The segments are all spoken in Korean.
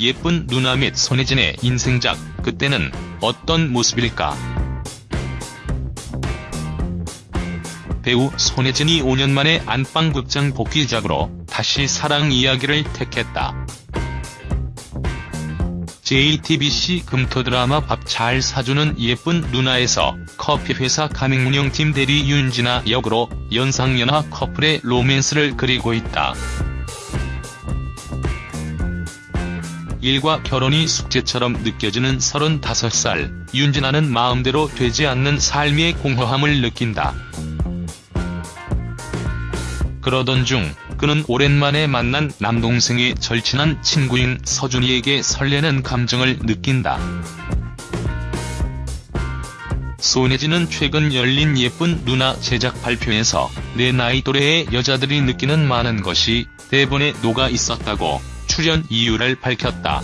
예쁜 누나 및 손예진의 인생작 그때는 어떤 모습일까? 배우 손예진이 5년 만에 안방극장 복귀작으로 다시 사랑 이야기를 택했다. JTBC 금토 드라마 밥 잘 사주는 예쁜 누나에서 커피회사 가맹운영팀 대리 윤진아 역으로 연상연하 커플의 로맨스를 그리고 있다. 일과 결혼이 숙제처럼 느껴지는 35살, 윤진아는 마음대로 되지 않는 삶의 공허함을 느낀다. 그러던 중 그는 오랜만에 만난 남동생의 절친한 친구인 서준이에게 설레는 감정을 느낀다. 손예진은 최근 열린 예쁜 누나 제작 발표에서 내 나이 또래의 여자들이 느끼는 많은 것이 대본에 녹아 있었다고 출연 이유를 밝혔다.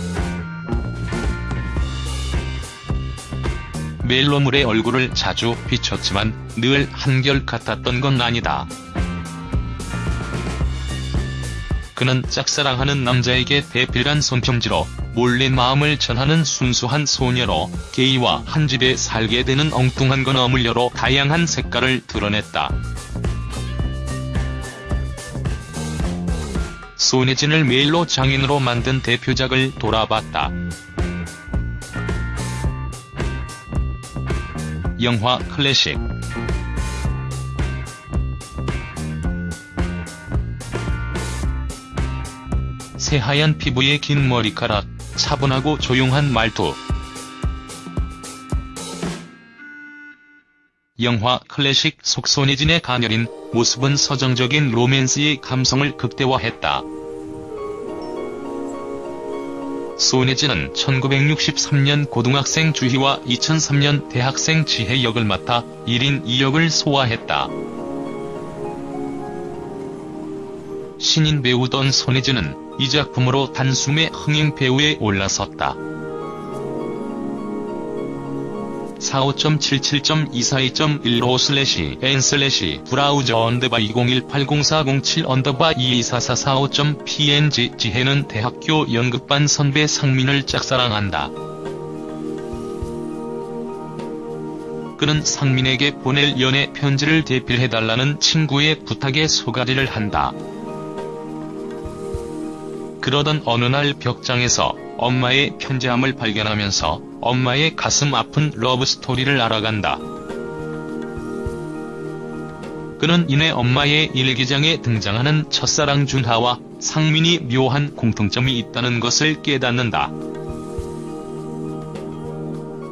멜로물의 얼굴을 자주 비췄지만 늘 한결같았던 건 아니다. 그는 짝사랑하는 남자에게 대필한 손편지로 몰래 마음을 전하는 순수한 소녀로 게이와 한 집에 살게 되는 엉뚱한 건 어물려로 다양한 색깔을 드러냈다. 손예진을 메일로 장인으로 만든 대표작을 돌아봤다. 영화 클래식 새하얀 피부에 긴 머리카락, 차분하고 조용한 말투. 영화 클래식 속 손예진의 가녀린 모습은 서정적인 로맨스의 감성을 극대화했다. 손예진은 1963년 고등학생 주희와 2003년 대학생 지혜 역을 맡아 1인 2역을 소화했다. 신인 배우던 손예진은 이 작품으로 단숨에 흥행 배우에 올라섰다. 45.77.242.15 슬래시 n 슬래시 브라우저 언더바 20180407 언더바 224445.png 지혜는 대학교 연극반 선배 상민을 짝사랑한다. 그는 상민에게 보낼 연애 편지를 대필해달라는 친구의 부탁에 속앓이를 한다. 그러던 어느 날 벽장에서 엄마의 편지함을 발견하면서 엄마의 가슴 아픈 러브스토리를 알아간다. 그는 이내 엄마의 일기장에 등장하는 첫사랑 준하와 상민이 묘한 공통점이 있다는 것을 깨닫는다.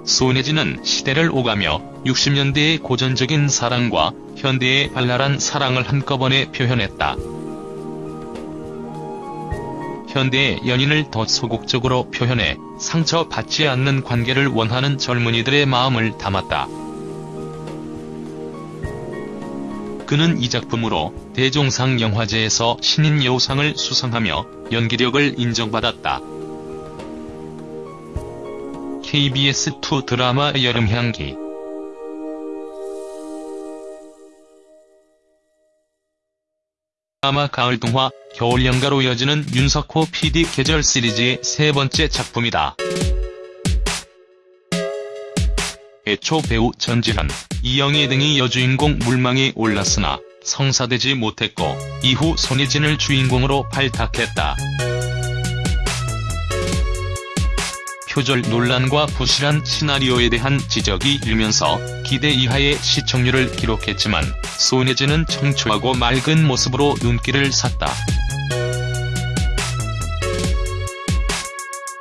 손예진은 시대를 오가며 60년대의 고전적인 사랑과 현대의 발랄한 사랑을 한꺼번에 표현했다. 현대의 연인을 더 소극적으로 표현해 상처받지 않는 관계를 원하는 젊은이들의 마음을 담았다. 그는 이 작품으로 대종상 영화제에서 신인 여우상을 수상하며 연기력을 인정받았다. KBS2 드라마 여름향기 드라마 가을 동화, 겨울 연가로 이어지는 윤석호 PD 계절 시리즈의 세 번째 작품이다. 애초 배우 전지현, 이영애 등이 여주인공 물망에 올랐으나 성사되지 못했고 이후 손예진을 주인공으로 발탁했다. 표절 논란과 부실한 시나리오에 대한 지적이 일면서 기대 이하의 시청률을 기록했지만 손예진은 청초하고 맑은 모습으로 눈길을 샀다.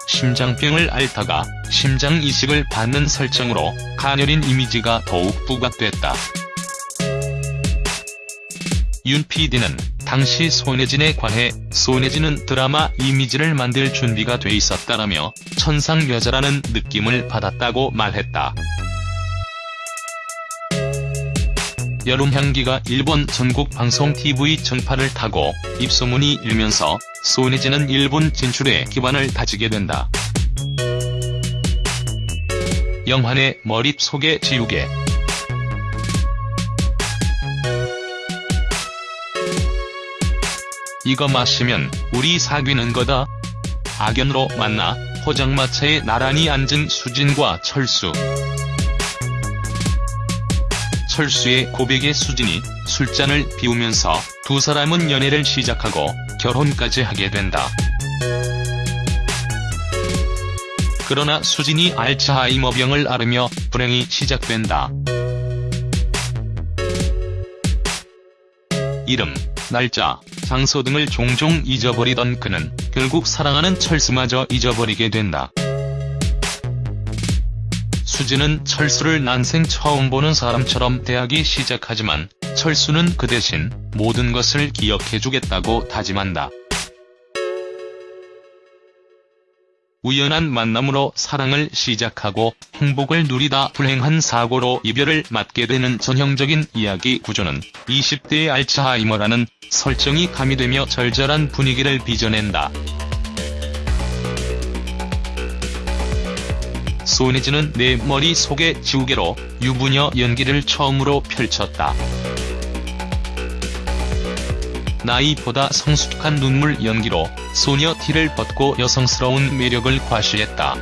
심장병을 앓다가 심장 이식을 받는 설정으로 가녀린 이미지가 더욱 부각됐다. 윤 PD는 당시 손예진에 관해 손예진은 드라마 이미지를 만들 준비가 돼 있었다라며 천상 여자라는 느낌을 받았다고 말했다. 여름향기가 일본 전국 방송 TV 전파를 타고 입소문이 일면서 손예진은 일본 진출에 기반을 다지게 된다. 영환의 머릿속에 지우개 이거 마시면 우리 사귀는 거다. 악연으로 만나 포장마차에 나란히 앉은 수진과 철수. 철수의 고백에 수진이 술잔을 비우면서 두 사람은 연애를 시작하고 결혼까지 하게 된다. 그러나 수진이 알츠하이머병을 앓으며 불행이 시작된다. 이름, 날짜, 장소 등을 종종 잊어버리던 그는 결국 사랑하는 철수마저 잊어버리게 된다. 수진은 철수를 난생 처음 보는 사람처럼 대하기 시작하지만 철수는 그 대신 모든 것을 기억해주겠다고 다짐한다. 우연한 만남으로 사랑을 시작하고 행복을 누리다 불행한 사고로 이별을 맞게 되는 전형적인 이야기 구조는 20대의 알츠하이머라는 설정이 가미되며 절절한 분위기를 빚어낸다. 손예진은 내 머리 속의 지우개로 유부녀 연기를 처음으로 펼쳤다. 나이보다 성숙한 눈물 연기로 소녀 티를 벗고 여성스러운 매력을 과시했다.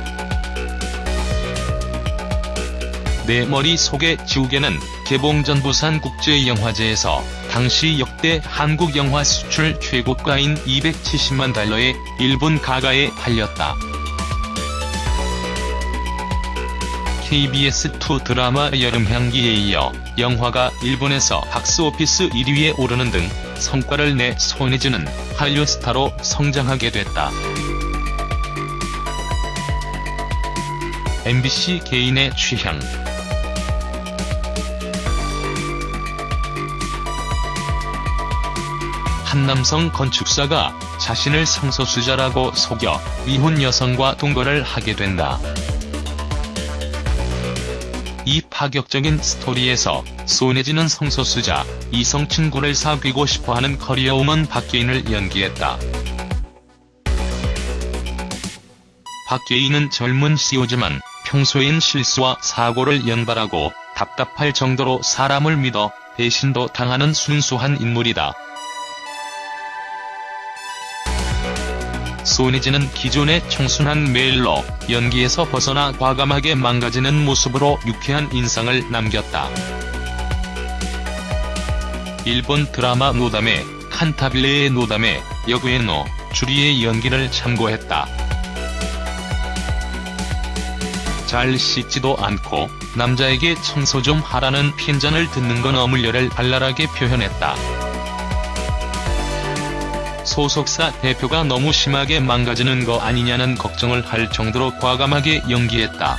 내 머리 속의 지우개는 개봉 전 부산국제영화제에서 당시 역대 한국 영화 수출 최고가인 270만 달러의 일본 가가에 팔렸다. KBS2 드라마 여름향기에 이어 영화가 일본에서 박스오피스 1위에 오르는 등 성과를 내 손예진은 한류 스타로 성장하게 됐다. MBC 개인의 취향 한 남성 건축사가 자신을 성소수자라고 속여 이혼 여성과 동거를 하게 된다. 이 파격적인 스토리에서 손예진은 성소수자, 이성 친구를 사귀고 싶어하는 커리어우먼 박예인을 연기했다. 박예인은 젊은 CEO지만 평소엔 실수와 사고를 연발하고 답답할 정도로 사람을 믿어 배신도 당하는 순수한 인물이다. 손예진은 기존의 청순한 메일로 연기에서 벗어나 과감하게 망가지는 모습으로 유쾌한 인상을 남겼다. 일본 드라마 노담의 칸타빌레의 노담의 여구에노 주리의 연기를 참고했다. 잘 씻지도 않고 남자에게 청소 좀 하라는 핀잔을 듣는 건 어물려를 발랄하게 표현했다. 소속사 대표가 너무 심하게 망가지는 거 아니냐는 걱정을 할 정도로 과감하게 연기했다.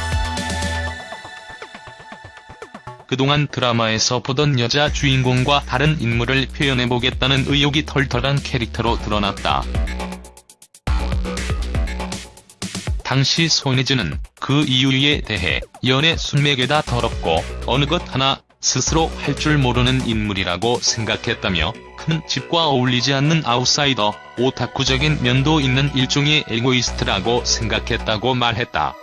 그동안 드라마에서 보던 여자 주인공과 다른 인물을 표현해보겠다는 의욕이 털털한 캐릭터로 드러났다. 당시 손예진은 그 이유에 대해 연애 숙맥에다 더럽고 어느 것 하나 스스로 할 줄 모르는 인물이라고 생각했다며 큰 집과 어울리지 않는 아웃사이더, 오타쿠적인 면도 있는 일종의 에고이스트라고 생각했다고 말했다.